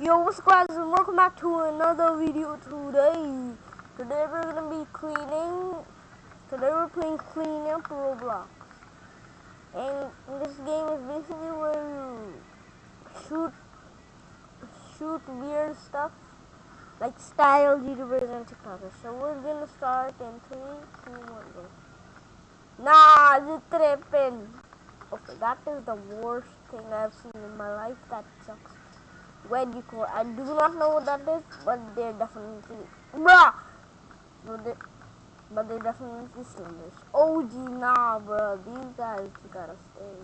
Yo, what's up guys and welcome back to another video today. Today we're gonna be cleaning, today we're playing cleaning up Roblox. And this game is basically where you shoot, shoot weird stuff, like style YouTubers and TikTokers. So we're gonna start in 3, 2, 1, go. Nah, the tripping. Okay, oh, that is the worst thing I've seen in my life. That sucks. When you call, I do not know what that is, but they're definitely bruh. But they, but they definitely slingers. OG nah, bro. These guys you gotta stay.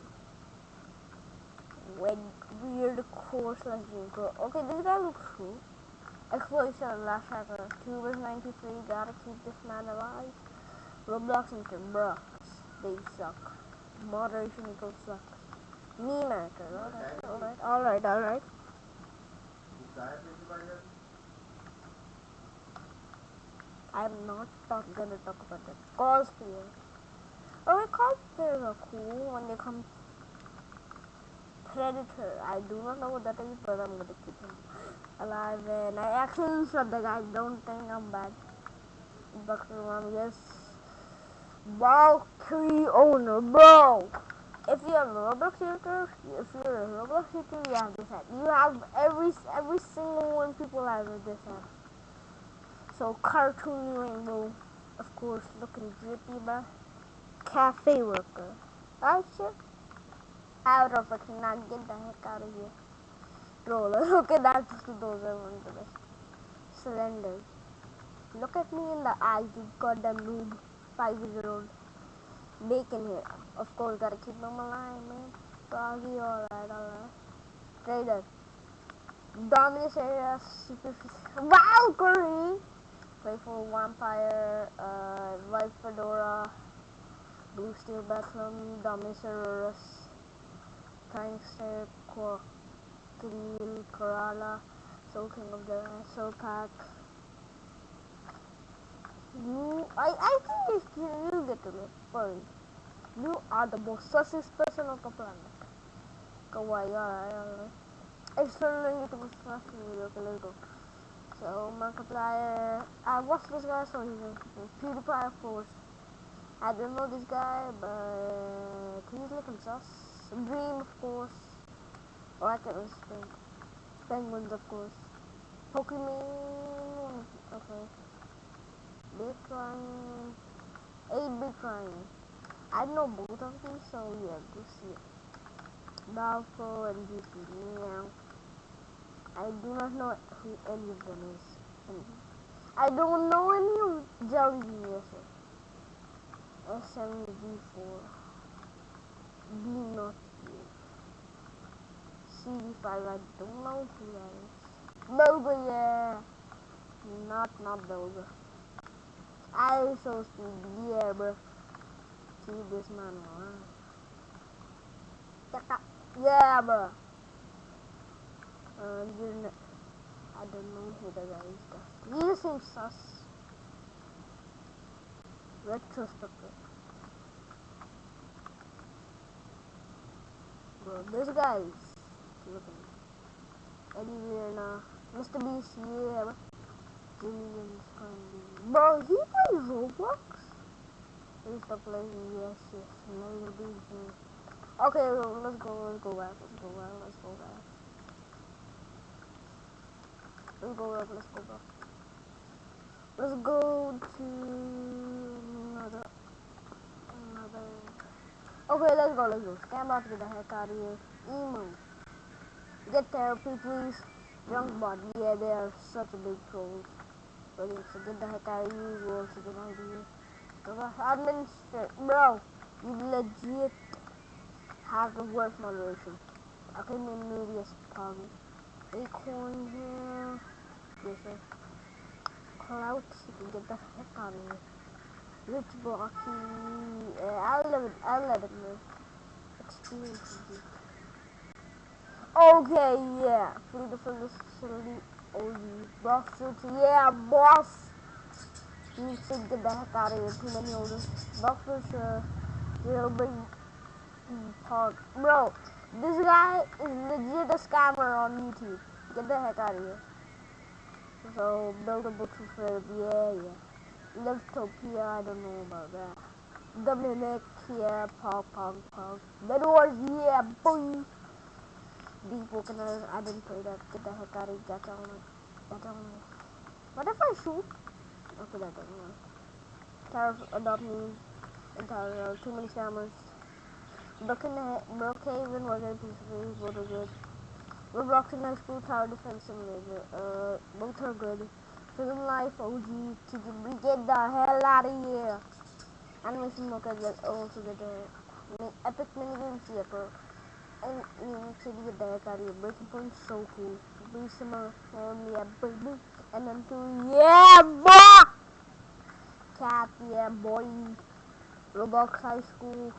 When weird core slash dream core. Okay, this guy looks cool. Exploration last hacker. Two verse 93. Gotta keep this man alive. Roblox and bruh. They suck. Moderation equals sucks. Me maker. Alright, alright, alright, alright. I'm not gonna talk about that. Cosplayer. Alright, cosplayers are cool when they come. Predator. I do not know what that is, but I'm gonna keep him alive. And I actually shot the guy. Don't think I'm bad. Um, yes. Valkyrie owner, bro. If you have a Roblox character, if you're a Roblox character, you have this hat. You have every every single one people have this hat. So cartoon rainbow, of course, looking drippy, bro. Cafe worker. Oh shit. Out of it, not get the heck out of here. Roller. Okay, that's those are one of the best. Slender. Look at me in the eyes, you goddamn noob. Five year old. Bacon here. Of course, gotta keep them alive, man. Froggy, alright, alright. Trader. Dominus area, superficial. Valkyrie! Playful Vampire, uh, White Fedora, Blue Steel Bethlehem, Dominus Prankster, Quackil, Kerala, Soul King of the Soul Pack. You, I, I think you, you get to live, furry. You are the most sussiest person on the planet. Kawaii, alright, alright. External you to first video, okay, let's go. So Markiplier, I watched this guy, so he's a PewDiePie, of course. I don't know this guy, but he's looking sus. Dream, of course. Or I can't think. Penguins, of course. Pokemon, okay. Big Crying, 8 Big Crying. I know both of these, so yeah, go see it. Balfour and GP, meow. I do not know who any of them is. I don't know any of Jelly Geniuses. SMG4. B not you. CD5, I don't know who that is. Boga, yeah. Not, not Boga. iShowSpeed, yeah, bro. Keep this man alive. Yeah, bro. Uh, I don't know who the guy is. He seems sus. Retrospective. Bro, this guy is looking anywhere now. Mr. Beast, yeah. Bro, he plays Roblox? He used to play, yes, yes. Maybe Beast. Okay, let's go, let's go back, let's go back, let's go back. Let's go up, let's go back. Let's go to another, another. Okay, let's go, let's go. Stand up, get the heck out of here. Emo. Get therapy, please. Drunk bot, yeah, they are such a big troll. Brilliant, so get the heck out of here. You also get out of here. Administrator. Bro, you legit have the worst moderation. I can name Nubius Poggy. Acorn here. Yes, sir. Clout, you can get the heck out of here. Rich Blocky. Uh, I'll let it, I'll let it live. Experience. Okay, yeah. Free to this facility. Oh, you boss Yeah, boss. You to get the heck out of here. Too many orders. Buffers, uh, jailbreak park. Bro, this guy is legit a scammer on YouTube. Get the heck out of here. So, buildable to flip, yeah, yeah. Liftopia, I don't know about that. Dominic, yeah, pog, pog, pog. Bedwars, yeah, boy. Deep Wokeners, I didn't play that. Get the heck out of here, get down. Get down. What if I shoot? Okay, that doesn't work. Tariff, adopt me. Entire, too many scammers. Brookhaven was a piece of news, both are good. Roblox and High School Tower Defense Simulator, uh, both are good. Prison Life, OG, TGB, get the hell out of here. Animation Mocha, get, also get the Epic Minigames, yeah, bro. And New York City, get the heck out of here. Breaking Point, so cool. Be similar, um, yeah, baby. And then two, yeah, boy! Cat, yeah, boy. Roblox High School.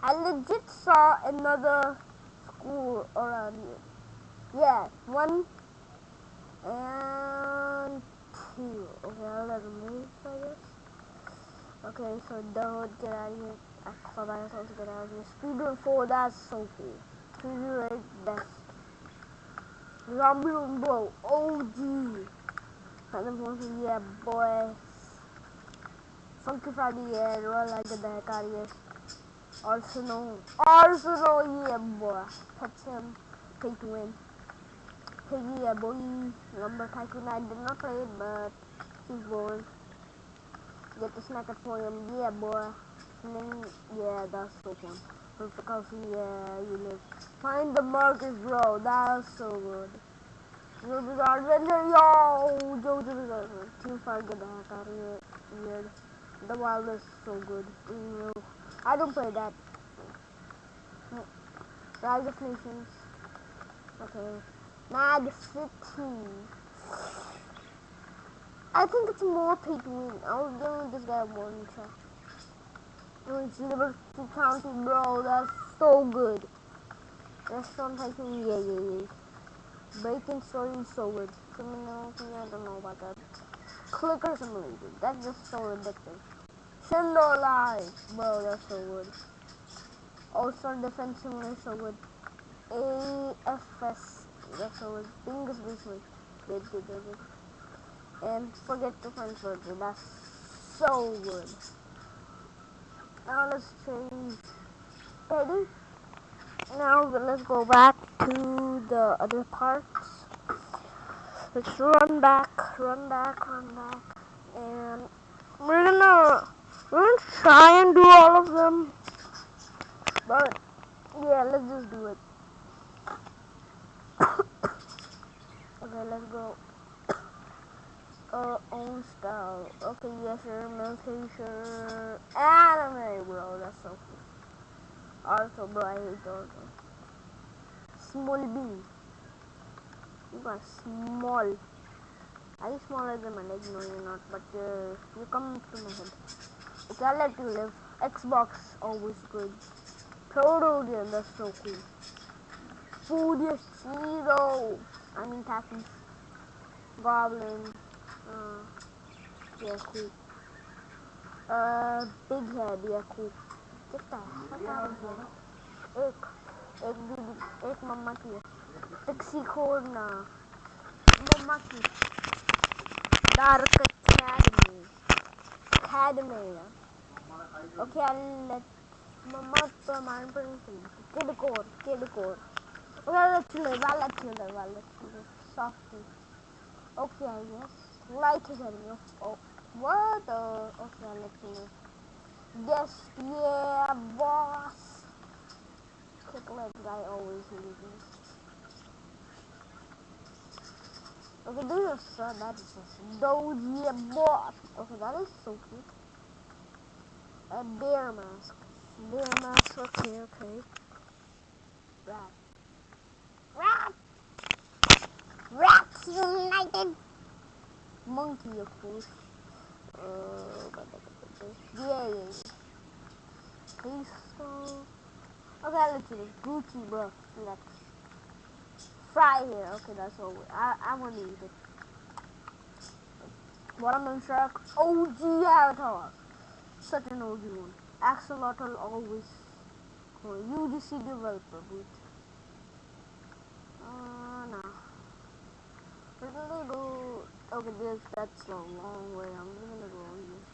I legit saw another school around here. Yeah, one and two. Okay, I'll let move, I guess. Okay, so don't get out of here. I was supposed to get out of here. Speedrun 4, that's so cool. Speedrun 8, best. Zombie Bro, OG. And then yeah, boy. Funky Friday, yeah, roll like the heck out of here. Arsenal. Arsenal, yeah, boy. Touch him. Pay to win. Piggy, yeah, boy. Number Tycoon, I did not play it, but he's born. Get the snack at him, yeah, boy. Then, yeah, that's so fun. Perfect coffee, yeah, you live. Find the Markers, bro. That's so good. Jojo's Adventure, yo! Jojo's Adventure. Team Fire, get the heck out of here. Weird. The wild is so good. Know. I don't play that. Rise of Nations. Okay. Mad City. I think it's more to. I was giving this guy one try. It's Liberty County, bro. That's so good. Restaurant Tycoon, yeah, yeah, yeah. Bacon Story is so good. I don't know about that. Clicker Simulator. That's just so ridiculous. Shindo Live. Bro, that's so good. All-Star Defense Simulator, so good. AFS. That's so good. Bingus Basement. Good, good, good, good. And forget to find further. That's so good. Now let's change. Ready? Now let's go back to the other parts. Let's run back, run back, run back. And we're gonna we're gonna try and do all of them. But yeah, let's just do it. okay, let's go. Uh, own style. Okay, yes, sir, Military, sure. Anime, bro. That's so cool. Also, bro, I hate those. Small B. You got small. Are you smaller than my leg? No, you're not. But uh, you come to my head. Okay, I'll let you live. Xbox, always good. Total game, that's so cool. Food is zero. I mean, Takis. Goblin. Uh, yeah, cool. Uh, big head, yeah, cool. Get the heck out of here. Ek. Ek, didi. Ek, mama ki. Pixie corner. Mama ki. Dark Academy. Academy. Okay, I'll let core, kid core. Okay, I'll let you live, I'll let you live, I'll let you live. Softly. Okay, I guess. Is enemy. Oh, what? Uh, okay, you live. Yes, yeah, boss. Quick leg guy always loses. Okay, this is so that is just Doji boss. Okay, that is so cute. A bear mask. Bear mask, okay, okay. Rat. Rat! Rats United! Monkey, of course. Uh, yeah. Okay, I'll let you Gucci, bro. Flex. Fry here. Okay, that's all. I, I want to eat it. Watermelon Shark, OG avatar. Such an OG one. Axolotl always cool. UGC developer boot. Uh, nah. We're gonna go. Oh, okay, this that's a long way. I'm gonna go here.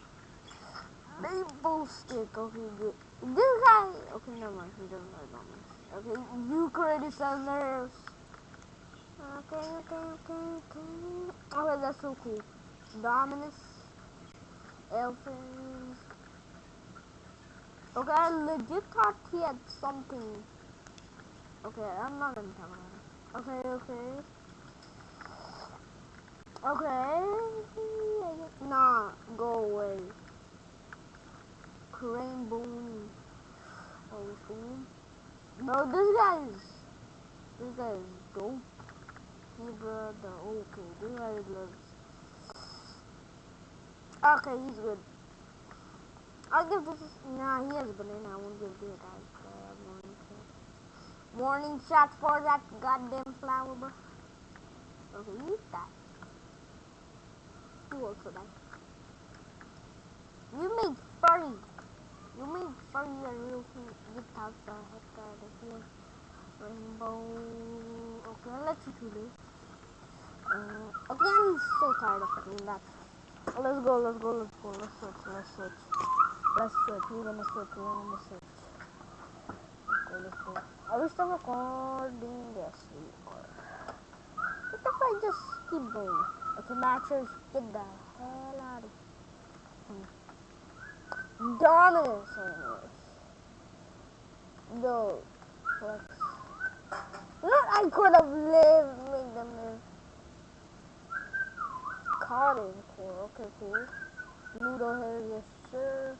Maple stick. Okay, good. This guy. Okay, never mind. He doesn't like almonds. Okay, Eucharist nerves. Okay, okay, okay, okay. Okay, that's so cool. Dominus. Elfins. Okay, I legit thought he had something. Okay, I'm not gonna tell him. Okay, okay. Okay. Nah, go away. Crane Boone. Oh, boom. No, this guy is. This guy is dope. He brought the. Okay, this guy loves. Okay, he's good. I'll give this. Nah, he has a banana. I won't give this guy. Warning shot. For that goddamn flower, bro. Okay, eat that. Also die. You make furry. You make furry a real thing. Get out the here. Rainbow. Okay, I'll let you do this. Uh, okay, I'm so tired of doing that. Let's go, let's go, let's go. Let's switch, let's switch. Let's switch. We're gonna switch, we're gonna. Let's go, let's go. Are we still recording? Are. What if I just keep going? Okay, matchers, get the hell out of here. On this. No. Flex. What? I could have lived, made them live. Cotton core, okay, cool. Ludo here, yes, sir.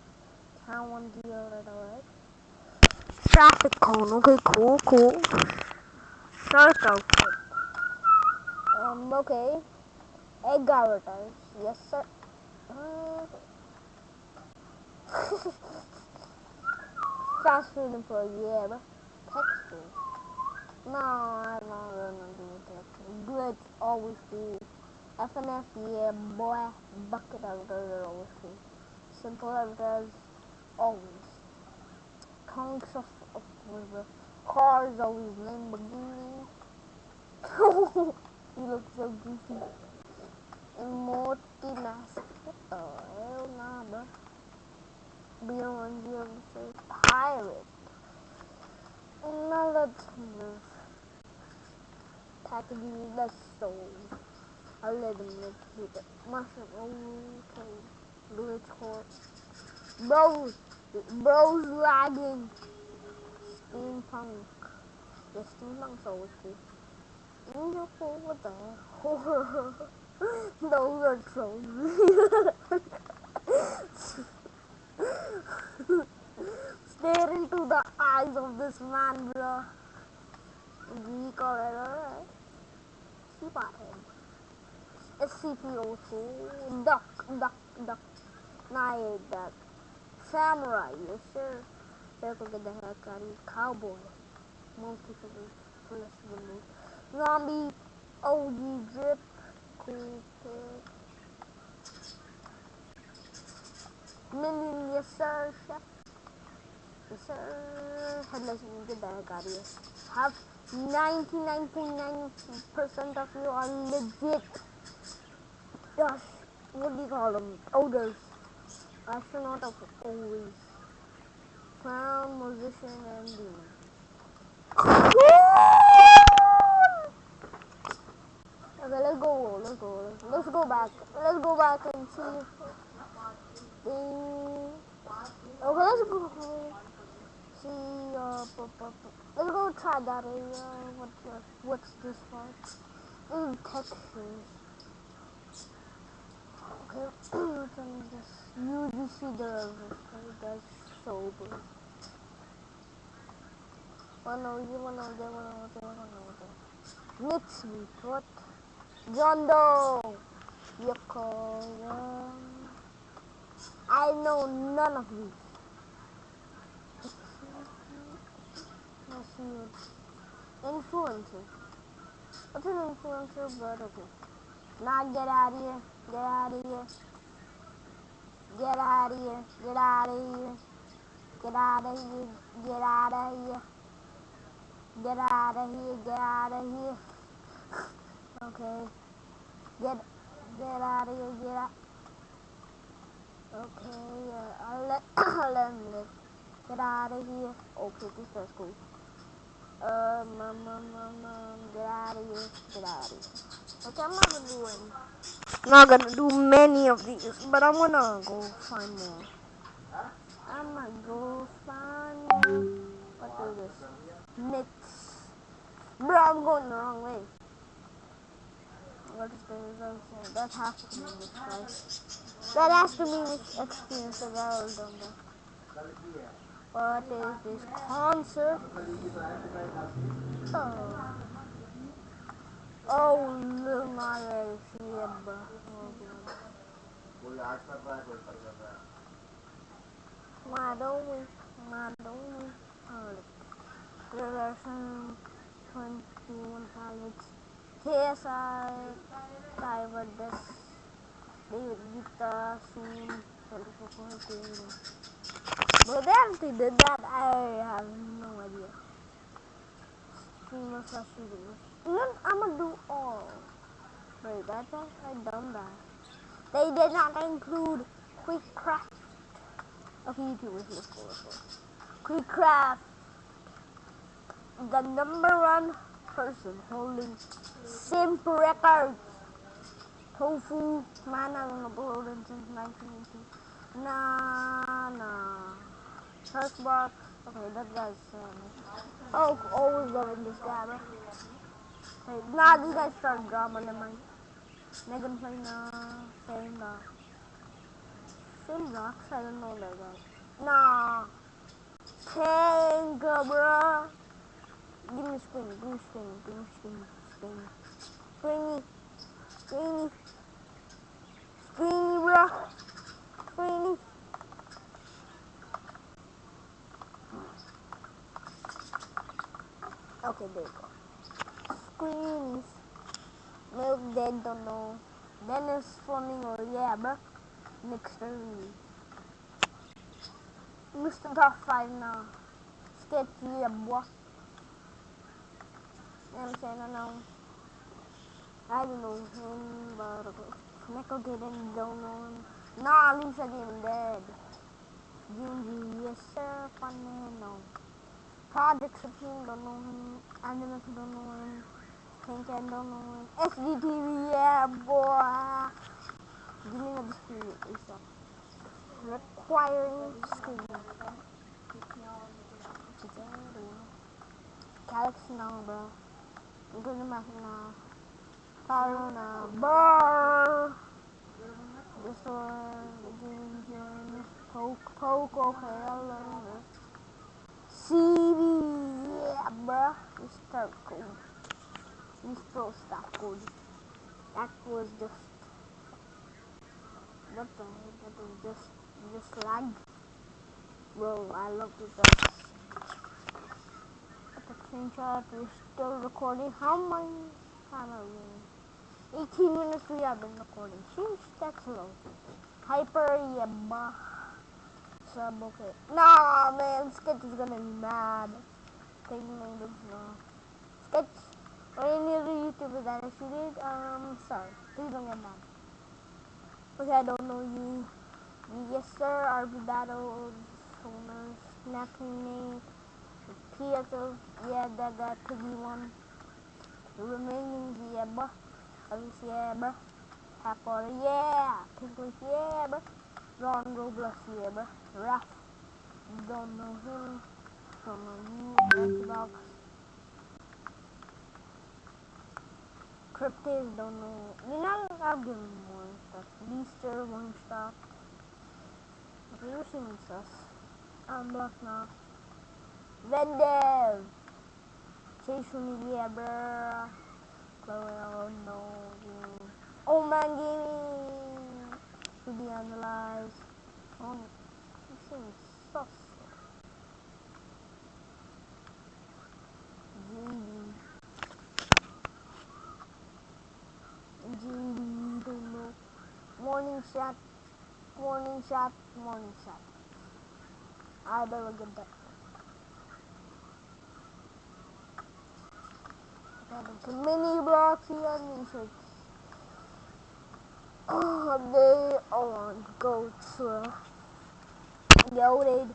Town one deal, right, alright. Traffic cone, okay, cool, cool. Shark outfit. Um, okay. Egg avatars, yes, sir. Uh, fast food employee, yeah, but textures. No, I don't to do textures. Glitch, always cool. FNF, yeah, boy. Bucket avatars are always cool. Simple avatars, always. Conks of, of the cars always Lamborghini. you look so goofy. Mask. What the hell, nah. Beyond the pirate. Now let's move. Packaging, let's soul. I'll let live with it. Mushroom, okay. Glitch core. Bros, bros lagging. Steampunk. The steampunk's always cool. Angel cool, what the hell? Those are trolls. Stare into the eyes of this man, bro. Geek alright, alright. Keep at him. SCP-02. Duck, duck, duck. Ate that. Samurai, yes sir. Better go get the here. Cowboy. Multiple police remote. Zombie. OG drip. Kid. Minion, yes sir. Chef. Yes sir. Headless, the heck out of. Have 99.9% of you are legit. Gosh, what do you call them? Odors. Astronaut of always. Clown, musician, and demon. Okay, let's go. Let's go. Let's go back. Let's go back and see. If the... Okay, let's go. See. Uh, bu- bu- bu- let's go try that area. What's uh, what's this part? Mm, textures. Okay, what's on this? UGC the that's sober. One here, one over there, one over there, one over there. Next week, what? John Doe. Yoko. I know none of what. Influencer. What's an influencer? But okay. Now get out of here. Get out of here. Get out of here. Get out of here. Get out of here. Get out of here. Get out of here. Get out of here. Okay. Get get out of here. Get out. Okay. Uh, I'll let I'll let him live. Get out of here. Okay, this is cool. Um, um, um, um, um, get out of here. Get out of here. Okay, I'm not gonna do any. I'm not gonna do many of these, but I'm gonna go find more. I'm gonna go find more. What is this? Mix. Bro, I'm going the wrong way what is the? That has to be the price. That has to be the experience of our Dumbo. What is this concert? Oh. Oh, look, my oh, Madonna, Madonna, Revelation 21 Pilots. KSI, this, David Guetta, soon, 24 But actually did that, I have no idea. Streamer slash YouTuber. Then I'm gonna do all. Wait, that's all? I done that. They did not include Quick Craft. Okay, YouTubers, let's go. Quick Craft. The number one person holding Simp Records. Tofu, man, I don't uploaded since 1980. Nah, nah. First box. Okay, that guy's um, Oh, always loving this guy, bro. Hey, nah, this guy started drama, never mind. Megan play nah, same nah. Same rocks, I don't know that guy. Nah. Tanka, bro. Give me screen, give me screen, give me screen, screen. Screeny, screeny. Screeny, bro. Screeny. Okay, there you go. Screens. Milk dead, don't know. Dennis Fleming or oh yeah, bro. Next turn. Mr. Top 5 now. Sketchy, yeah, boy. I'm saying? I know. I don't know him, but uh, Michael didn't don't know him. Nah, Lisa didn't dead. Junji, yes sir, fun man, no. Project Supreme, don't know him. Animus, don't know him. Pink and don't know him. SDTV, yeah, boy. Give me another screen, Lisa. Requiring screen. Galaxy now, bro. I'm gonna make it now. Corona, brr. This one, Ginger, I love it. CD, yeah, bruh. Start code. Pro stop code. That was just. What the heck? That was just. Just lag. Bro, I love this. Screenshot, we're still recording. How many time are we? 18 minutes we have been recording. Sheesh, that's low. Hyper, yeah. Sub, okay. Nah, man, Sketch is gonna be mad. Taking language, no. Sketch, or any other YouTuber that if you did, um, sorry. Please don't get mad. Okay, I don't know you. Yes, sir, RB Battles, owners, snapping name, PSO, yeah, that got Piggy one. Remaining, yeah, bruh. Alice, yeah, bruh. Happy, yeah. Pinklish, yeah, bruh. Ron Roblox, yeah, bruh. Raph, don't know him. Don't know you. Xbox. Cryptids, don't know. You know, I'll give him more stuff. Beaster, one stop. You're seeing sus. I'm blocked now. Vendev. Chase me, yeah, bruh. Oh no. Oh man, gaming. To be analyzed. Oh, you seem sus. JD. JD, don't know. shot, morning shot, morning shot. I better get that. Okay, mini blocks here on research. Oh, they are go to loaded.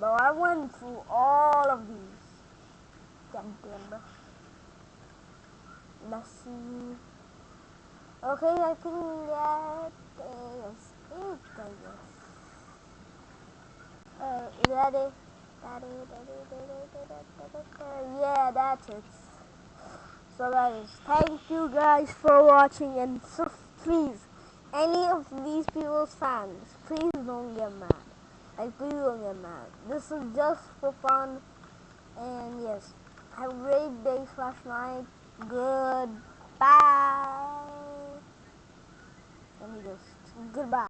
But I went through all of these. Damn, damn. Let's. Okay, I think that is it, I guess. Is that it? That that that that that that. Yeah, that's it. So guys, thank you guys for watching and so please, any of these people's fans, please don't get mad. Like please don't get mad. This is just for fun and yes, have a great day slash night. Goodbye. Let me just goodbye.